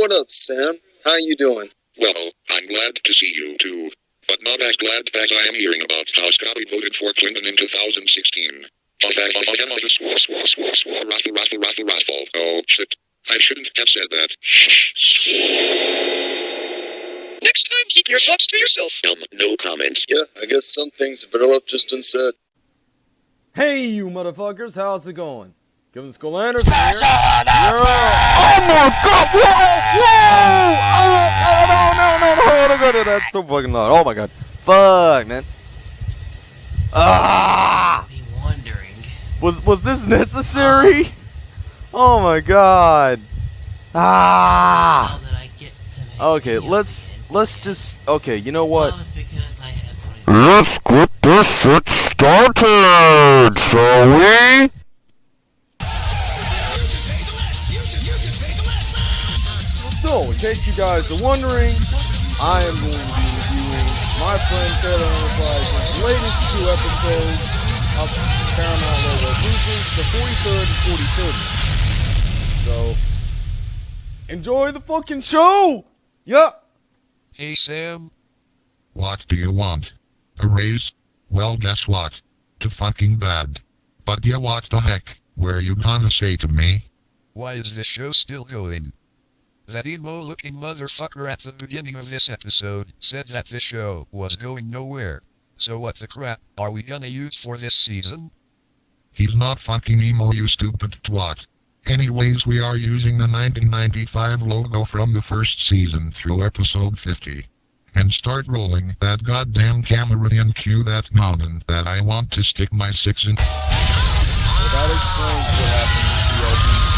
what up, Sam? How you doing? Well, I'm glad to see you too. But not as glad as I am hearing about how Scotty voted for Clinton in 2016. Swore, swore, swore, swore, raffle, raffle, raffle, raffle. Oh, shit. I shouldn't have said that. Next time, keep your thoughts to yourself. Um, no comments. Yeah, I guess some things are better developed just unsaid. Hey, you motherfuckers, how's it going? Kevin Skull Anderson here. Yeah. Oh my god! Whoa! Whoa! Oh, no, no, no, no, no, no, no, that's so fucking loud. Oh my god. Fuck, man. Ah! Be wondering. Was was this necessary? Oh my god. Ah! Now that I get to make Okay, let's let's just okay. You know what? Well, it's because I have something. Let's get this shit started, shall we? So, in case you guys are wondering, I am going to be reviewing my friend Taylor Enterprise's latest two episodes of Paramount Logo Cruises, the 43rd and 43rd. So, enjoy the fucking show! Yup! Hey Sam, What do you want? A raise? Well, guess what? To fucking bad. But yeah, what the heck? Were you gonna say to me? why is this show still going? That emo looking motherfucker at the beginning of this episode said that this show was going nowhere. So what the crap are we gonna use for this season? He's not fucking emo, you stupid twat. Anyways, we are using the 1995 logo from the first season through episode 50. And start rolling that goddamn camera and cue that mountain that I want to stick my six in. Well, that explains what happened to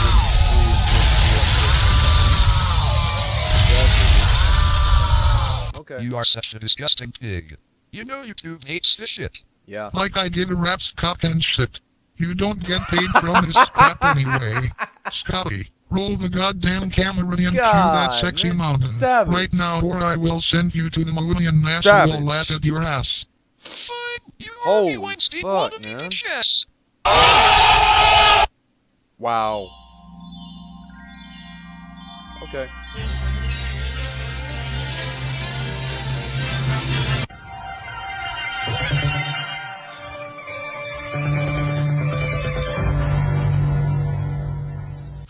Okay. You are such a disgusting pig. You know YouTube hates this shit. Yeah. Like I give a rat's cock and shit. You don't get paid from this crap anyway. Scotty, roll the goddamn camera and cue that sexy man. mountain Savage. right now or I will send you to the moon and NASA Savage. will laugh at your ass. Fine, you Holy Weinstein fuck, man. bitch Wow. Okay.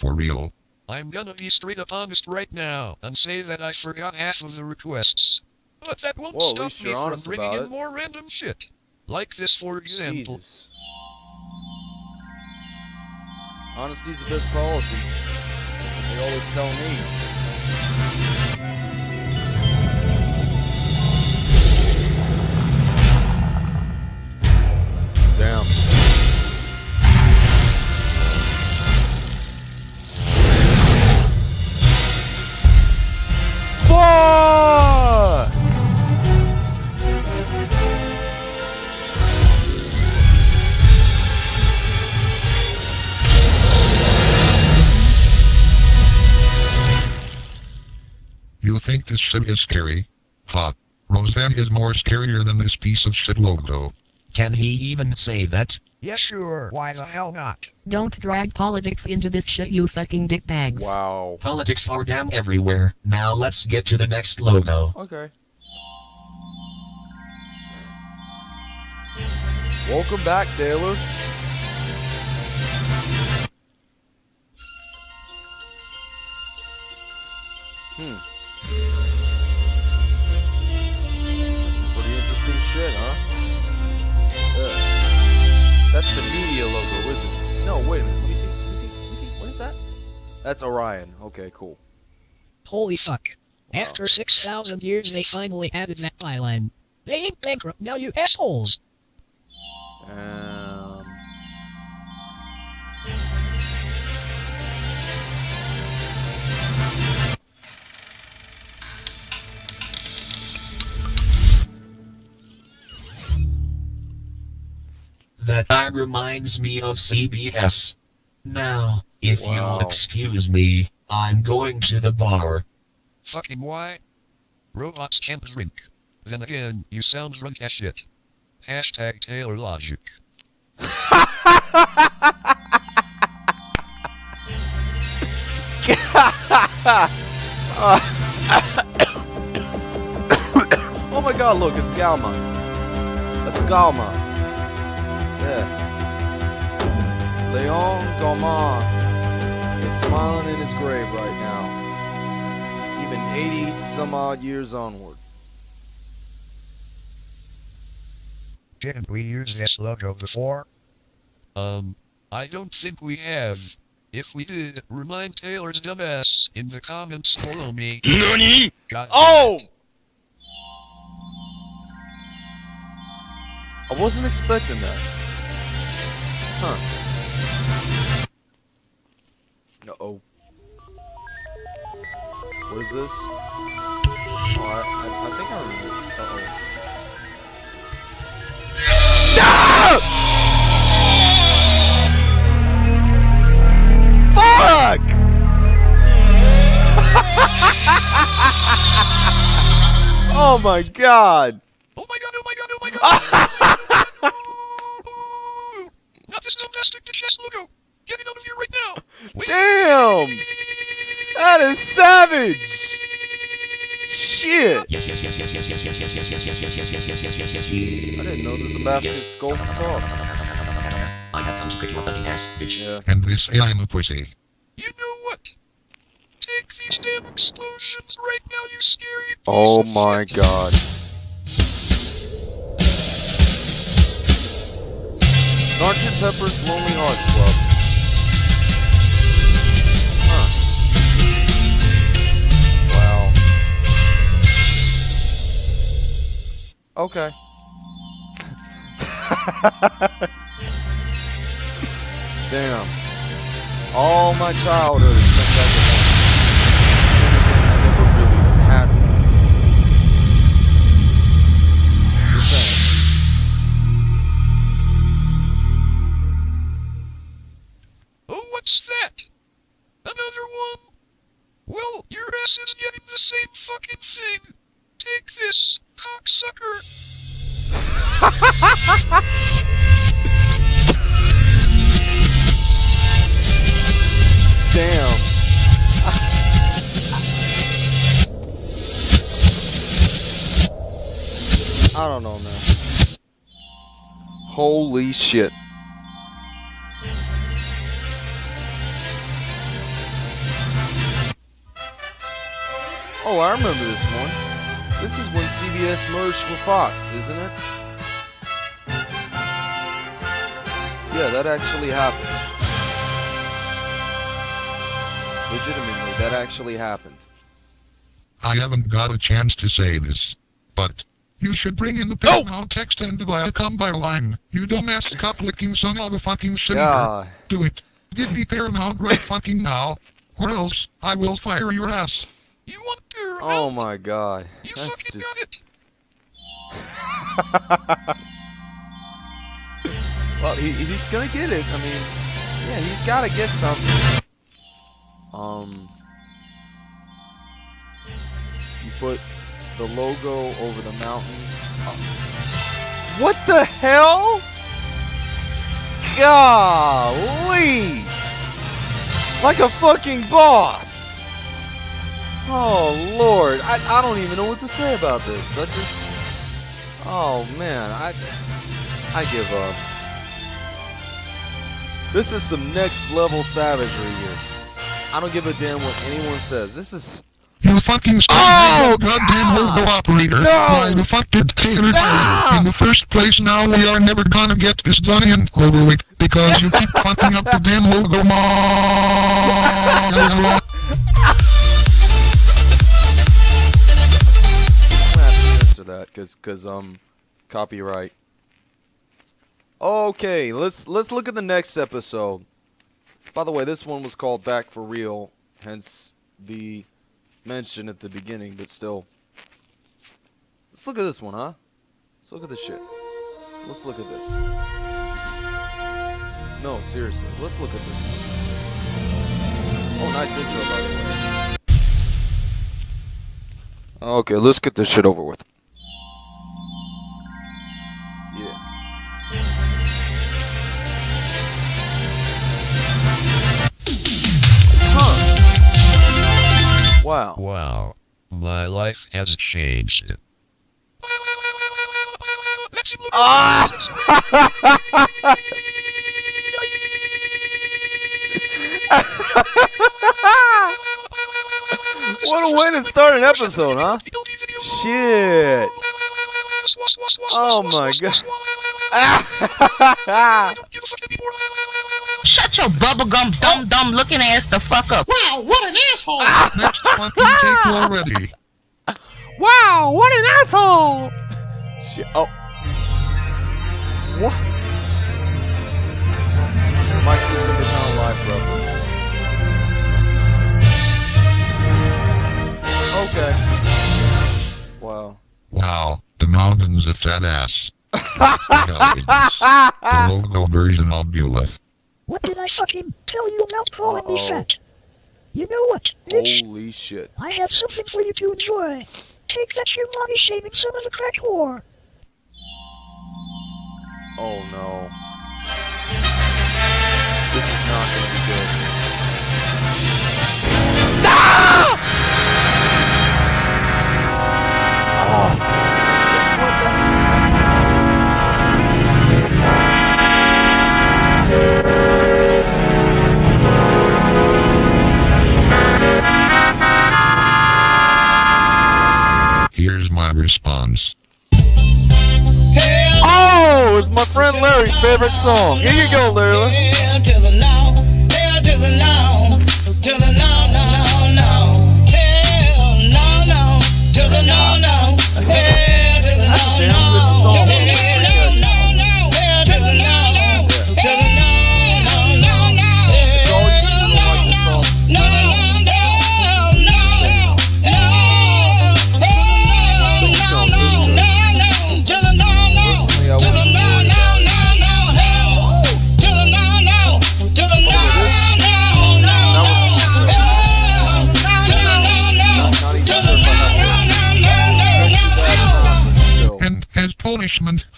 For real. I'm gonna be straight up honest right now and say that I forgot half of the requests. But that won't Well, stop me from bringing in it. more random shit. Like this, for example. Jesus. Honesty's the best policy. That's what they always tell me. Damn. Fuck! You think this shit is scary? Ha. Roseanne is more scarier than this piece of shit logo. Can he even say that? Yeah, sure. Why the hell not? Don't drag politics into this shit, you fucking dickbags. Wow. Politics are damn everywhere. Now let's get to the next logo. Okay. Welcome back, Taylor. Hmm. No, wait a minute. Let me see. Let me see. Let me see. What is that? That's Orion. Okay, cool. Holy fuck. Wow. After 6,000 years, they finally added that byline. They ain't bankrupt now, you assholes. Um. That tag reminds me of CBS. Now, if Wow. you'll excuse me, I'm going to the bar. Fucking why? Robots can't drink. Then again, you sound drunk as shit. Hashtag Taylor Logic. Oh my god, look, it's Gaumont. That's Gaumont. Yeah. Leon Gaumont is smiling in his grave right now. Even 80 some odd years onward. Didn't we use this logo before? Um, I don't think we have. If we did, remind Taylor's dumbass in the comments below me. NANI? God Oh! I wasn't expecting that. Huh. Uh-oh. What is this? Oh, I, I, I think I remember. Uh-oh. Oh my god! Oh my god, oh my god, oh my god! Not this domestic chest logo! Get it out of here right now! Wait. Damn! That is savage! Shit! Yes, yes, yes, yes, yes, yes, yes, yes, yes, yes, yes, yes, yes, yes, yes, yes, yes, yes. I didn't know this was a basket Yes. skull for talk. I have come to kick your fucking ass, bitch. Yeah. And this I'm a pussy. You know what? Take these damn explosions right now, you scary piece Oh of my shit. god. Sergeant Pepper's Lonely Hearts Club. Okay. Damn. All my childhood is spent Holy shit. Oh, I remember this one. This is when CBS merged with Fox, isn't it? Yeah, that actually happened. Legitimately, that actually happened. I haven't got a chance to say this, but you should bring in the Paramount text and the Viacom by line. You dumbass cock-licking son of a fucking sinner. God. Do it. Give me Paramount right fucking now, or else I will fire your ass. You want to Oh my god. You That's fucking just. got it. well, he, he's gonna get it. I mean, yeah, he's gotta get something. Um. You put the logo over the mountain. Oh. What the hell? Golly! Like a fucking boss! Oh lord, I, I don't even know what to say about this. I just Oh man, I I give up. This is some next level savagery here. I don't give a damn what anyone says. This is You fucking stupid Oh, goddamn hobo operator. No. Why the fuck did Taylor tell No. you? In the first place, now we are never gonna get this done and over with because you keep fucking up the damn logo. Ma- I'm gonna have to censor that because cause um copyright. Okay, let's let's look at the next episode. By the way, this one was called Back for Real, hence the mention at the beginning, but still. Let's look at this one, huh? Let's look at this shit. Let's look at this. No, seriously, let's look at this one. Oh, nice intro, by the way. Okay, let's get this shit over with. Wow. Wow. My life has changed. What a way to start an episode, huh? Shit. Oh my god. Shut your bubblegum dumb dumb looking ass the fuck up. Wow, what an asshole! Next fucking take already. wow, what an asshole! Shit. Oh. What? Mountains of fat ass. the logo version of Beulah. What did I fucking tell you about calling me Uh-oh. fat? You know what, bitch? Holy shit. I have something for you to enjoy. Take that you body shaving son of a crack whore. Oh no. This is not gonna be good. Ah! Oh. Favorite song. Here you go, Larry.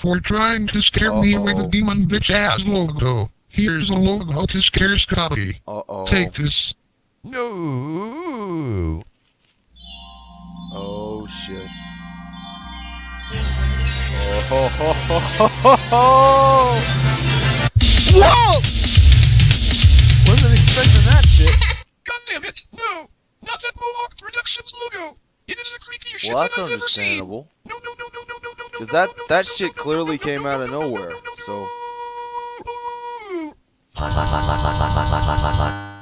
For trying to scare me with a demon bitch ass logo, here's a logo to scare Scotty. Uh-oh. Take this. No. Oh shit. Oh ho ho ho ho ho ho! Whoa! Wasn't expecting that shit. God damn it! No! Not that Mohawk Productions logo! It is the creepiest shit Well, that's that I've ever seen! understandable. No, no, no, no, no, no, no, Cause that no, no, that shit clearly came out of no, no, nowhere. no, no, So.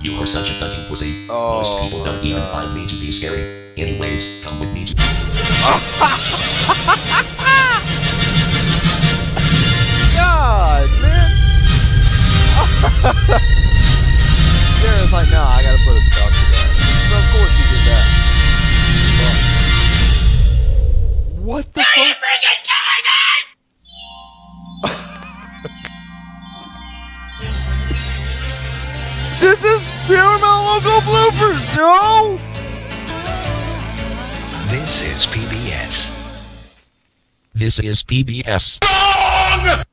You are such a fucking pussy. Oh Most people don't even God. find me to be scary. Anyways, come with me to God, man. Darren's like, nah, I gotta put a stop to that. So of course he did that. Fuck. What the Are fuck? this is Paramount Logo bloopers, yo! This is PBS. This is PBS. Wrong!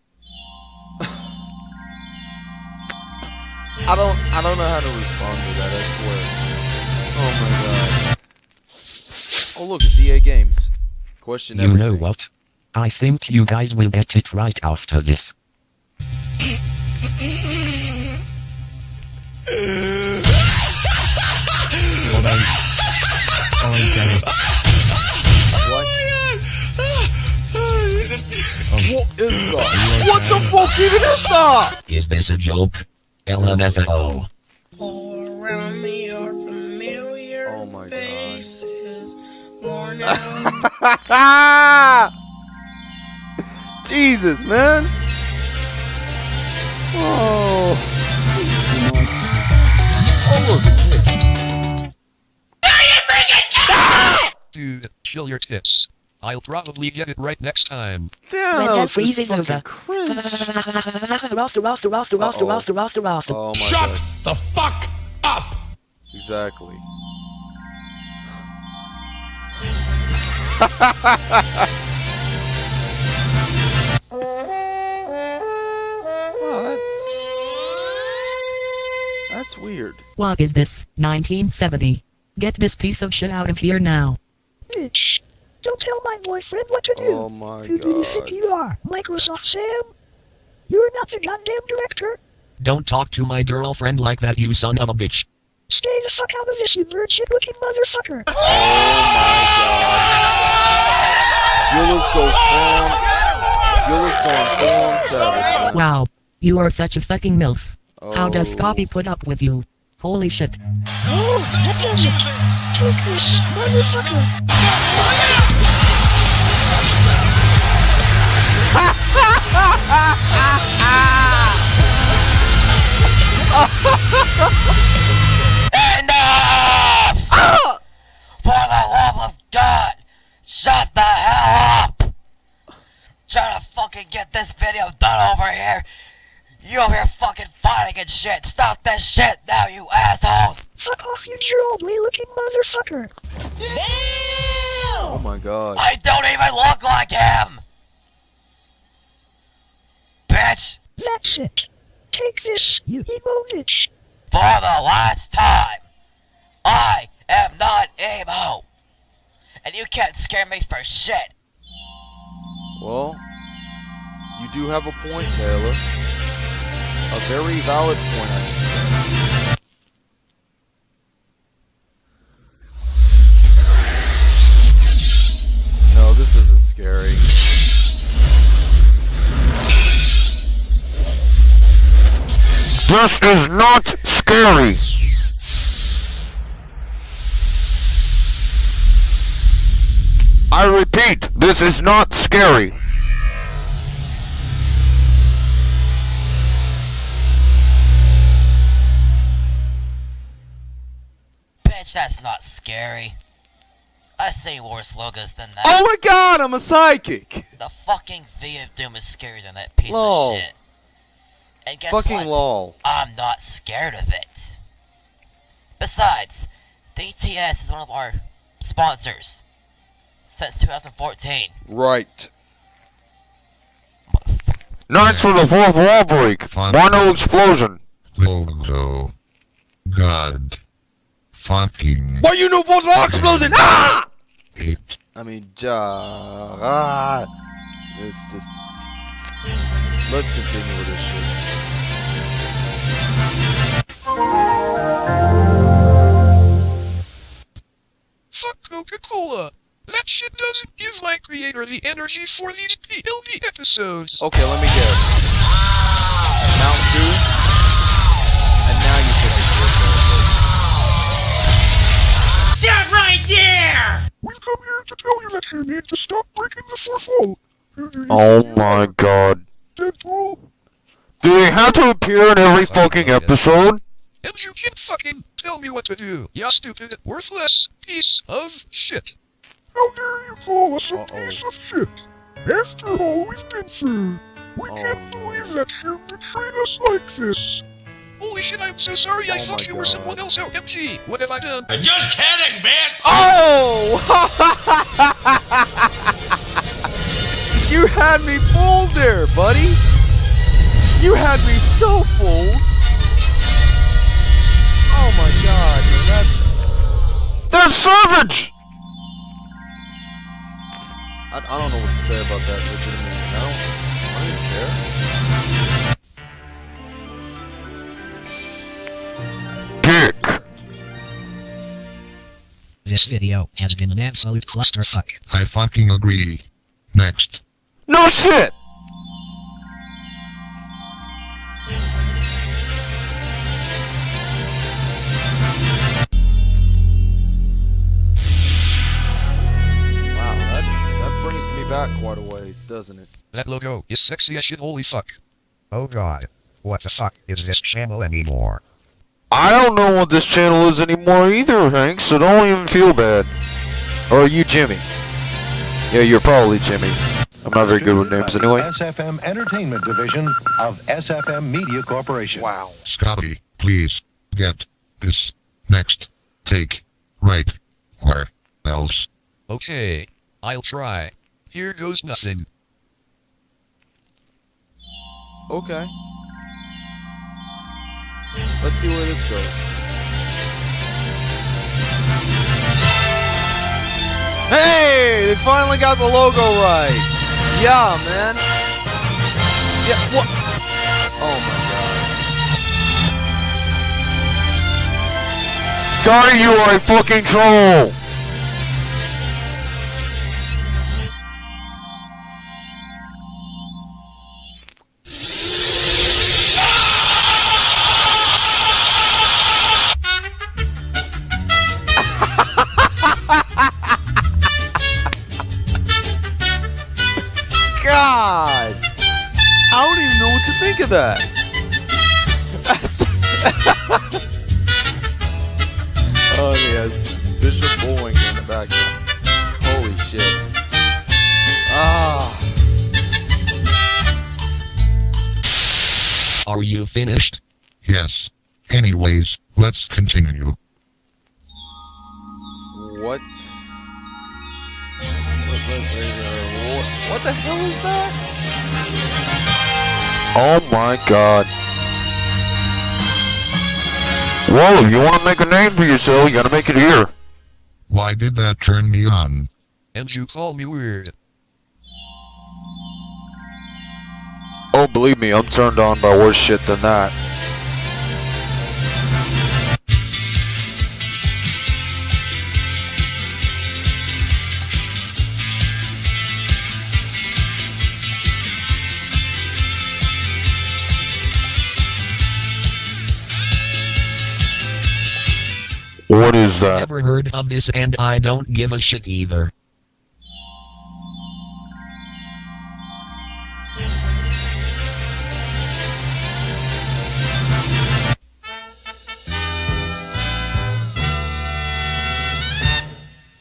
I don't I don't know how to respond to that, I swear. Oh my god. Oh look, it's EA Games. Question You know what? I think you guys will get it right after this. Oh, no. Oh, damn it. What? What is that? What the fuck even is that? Is this a joke? LMFAO. Around me are familiar Oh my God. faces, worn out Jesus, man. Oh. this too much. Oh, look, it's me. Dude, chill your tits. I'll probably get it right next time. Damn, When that that was freeze just is fucking over. cringe. Roster. Oh my Shut god. the fuck up! Exactly. Oh, that's that's weird. What is this? 1970. Get this piece of shit out of here now. Bitch. Don't tell my boyfriend what to do. Oh my Who do you think you are? Microsoft Sam? You're not the goddamn director. Don't talk to my girlfriend like that, you son of a bitch. Stay the fuck out of this, you virgin looking motherfucker. Oh Eula's go full. Eula's going full on savage. man. Wow. You are such a fucking MILF. How oh. does Oh. Scotty put up with you? Holy shit. Oh, that does it. Take motherfucker. You over here fucking fighting and shit. Stop this shit now, you assholes! Fuck off, you jewelry looking motherfucker. Damn! Oh my god. I don't even look like him! Bitch! That's it. Take this, you emo bitch. For the last time, I am not emo! And you can't scare me for shit! Well, you do have a point, Taylor. A very valid point, I should say. No, this isn't scary. This is not scary. I repeat, this is not scary. Bitch, that's not scary. I've seen worse logos than that. Oh my god, I'm a psychic! The fucking V of Doom is scarier than that piece Lol. of shit. And guess Fucking what? lol. I'm not scared of it. Besides, DTS is one of our sponsors since 2014. Right. Nice for the fourth wall break. Mono explosion. Logo. God. Fucking. Why you know for the explosion? Ah! It. I mean, ja, ah, it's just. Let's continue with this shit. Fuck Coca-Cola. That shit doesn't give my creator the energy for these PLD episodes. Okay, let me guess. Mountain Dew. Right there! We've come here to tell you that you need to stop breaking the fourth wall. Oh my god. Deadpool. Do they have to appear in every fucking episode? And you can't fucking tell me what to do, you stupid, worthless piece of shit. How dare you call us a piece of shit? After all we've been through, we oh can't believe that you betrayed us like this. Holy shit, I'm so sorry, I Oh thought my you were someone else, OMG. What have I done? i Just kidding, bitch! Oh! you had me fooled there, buddy. You had me so fooled. Oh my god, dude, that's. They're savage! I, I don't know what to say about that, legitimately. I don't. I don't even care. This video has been an absolute clusterfuck. I fucking agree. Next. No shit! Wow, that, that brings me back quite a ways, doesn't it? That logo is sexy as shit, holy fuck. Oh god. What the fuck is this channel anymore? I don't know what this channel is anymore either, Hank, so don't even feel bad. Or are you Jimmy? Yeah, you're probably Jimmy. I'm not very good with names anyway. SFM Entertainment Division of SFM Media Corporation. Wow. Scotty, please, get this next take right. Or else. Okay, I'll try. Here goes nothing. Okay. Let's see where this goes. Hey, they finally got the logo right. Yeah, man. Yeah, what? Oh my god. Scotty, you are a fucking troll! Think of that. oh, he has Bishop Bowling in the background. Holy shit. Ah. Are you finished? Yes. Anyways, let's continue. What? What, what, what, what the hell is that? Oh my god. Well, if you want to make a name for yourself, you gotta make it here. Why did that turn me on? And you call me weird. Oh, believe me, I'm turned on by worse shit than that. What is that? Never heard of this and I don't give a shit either.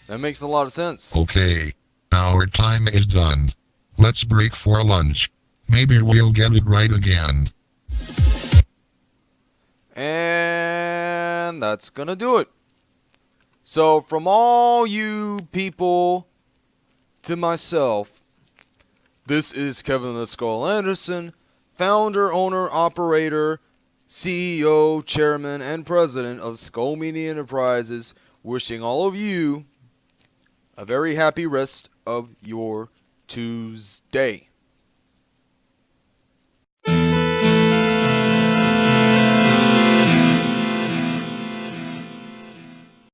That makes a lot of sense. Okay. Our time is done. Let's break for lunch. Maybe we'll get it right again. And that's gonna do it. So, from all you people to myself, this is Kevin the Skull Anderson, founder, owner, operator, CEO, chairman, and president of Skull Media Enterprises, wishing all of you a very happy rest of your Tuesday.